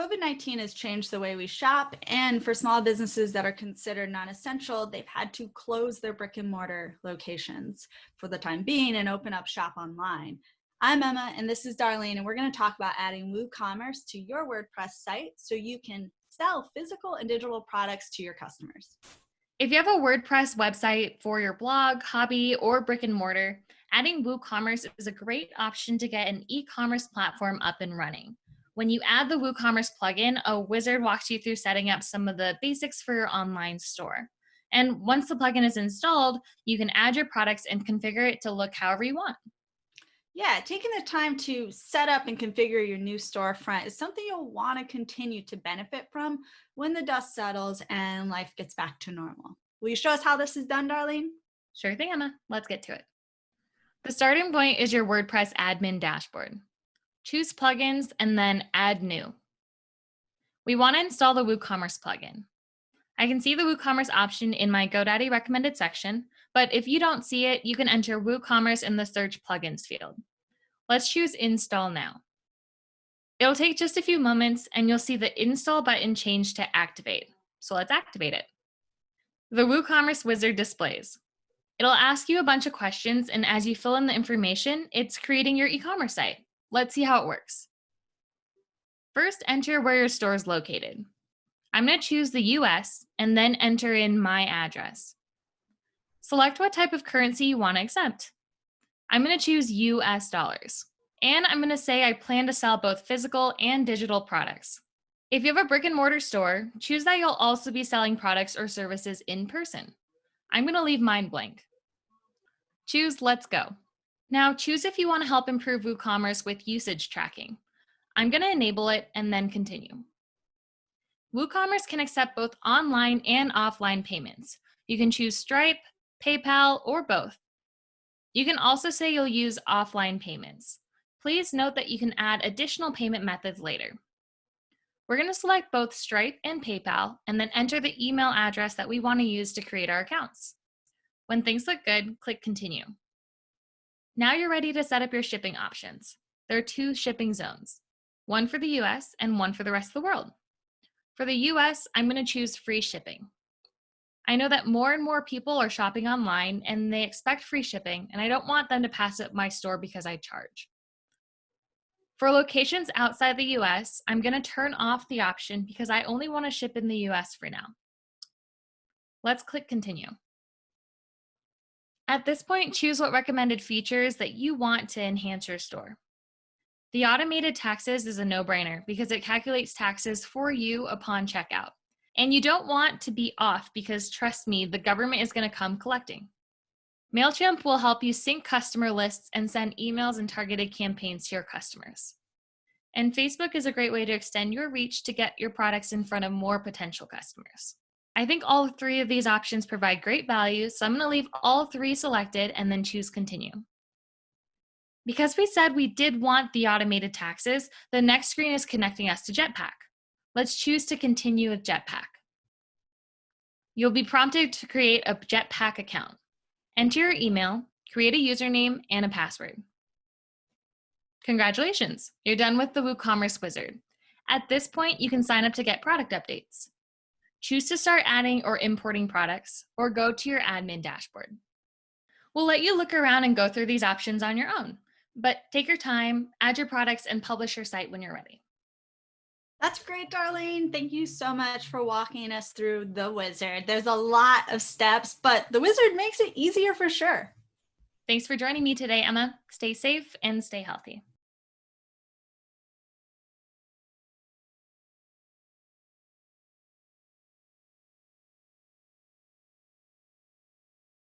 COVID-19 has changed the way we shop and for small businesses that are considered non-essential, they've had to close their brick and mortar locations for the time being and open up shop online. I'm Emma and this is Darlene and we're gonna talk about adding WooCommerce to your WordPress site so you can sell physical and digital products to your customers. If you have a WordPress website for your blog, hobby, or brick and mortar, adding WooCommerce is a great option to get an e-commerce platform up and running. When you add the WooCommerce plugin, a wizard walks you through setting up some of the basics for your online store. And once the plugin is installed, you can add your products and configure it to look however you want. Yeah, taking the time to set up and configure your new storefront is something you'll want to continue to benefit from when the dust settles and life gets back to normal. Will you show us how this is done, Darlene? Sure thing, Emma. Let's get to it. The starting point is your WordPress admin dashboard. Choose plugins and then add new. We want to install the WooCommerce plugin. I can see the WooCommerce option in my GoDaddy recommended section, but if you don't see it, you can enter WooCommerce in the search plugins field. Let's choose install now. It'll take just a few moments and you'll see the install button change to activate. So let's activate it. The WooCommerce wizard displays. It'll ask you a bunch of questions and as you fill in the information, it's creating your e-commerce site. Let's see how it works. First, enter where your store is located. I'm going to choose the US and then enter in my address. Select what type of currency you want to accept. I'm going to choose US dollars. And I'm going to say I plan to sell both physical and digital products. If you have a brick and mortar store, choose that you'll also be selling products or services in person. I'm going to leave mine blank. Choose Let's Go. Now choose if you want to help improve WooCommerce with usage tracking. I'm going to enable it and then continue. WooCommerce can accept both online and offline payments. You can choose Stripe, PayPal, or both. You can also say you'll use offline payments. Please note that you can add additional payment methods later. We're going to select both Stripe and PayPal and then enter the email address that we want to use to create our accounts. When things look good, click Continue. Now you're ready to set up your shipping options. There are two shipping zones, one for the US and one for the rest of the world. For the US, I'm going to choose free shipping. I know that more and more people are shopping online and they expect free shipping, and I don't want them to pass up my store because I charge. For locations outside the US, I'm going to turn off the option because I only want to ship in the US for now. Let's click continue. At this point, choose what recommended features that you want to enhance your store. The automated taxes is a no-brainer because it calculates taxes for you upon checkout. And you don't want to be off because trust me, the government is going to come collecting. MailChimp will help you sync customer lists and send emails and targeted campaigns to your customers. And Facebook is a great way to extend your reach to get your products in front of more potential customers. I think all three of these options provide great value, so I'm going to leave all three selected and then choose continue. Because we said we did want the automated taxes, the next screen is connecting us to Jetpack. Let's choose to continue with Jetpack. You'll be prompted to create a Jetpack account. Enter your email, create a username, and a password. Congratulations, you're done with the WooCommerce wizard. At this point, you can sign up to get product updates. Choose to start adding or importing products, or go to your admin dashboard. We'll let you look around and go through these options on your own, but take your time, add your products, and publish your site when you're ready. That's great, Darlene. Thank you so much for walking us through the wizard. There's a lot of steps, but the wizard makes it easier for sure. Thanks for joining me today, Emma. Stay safe and stay healthy.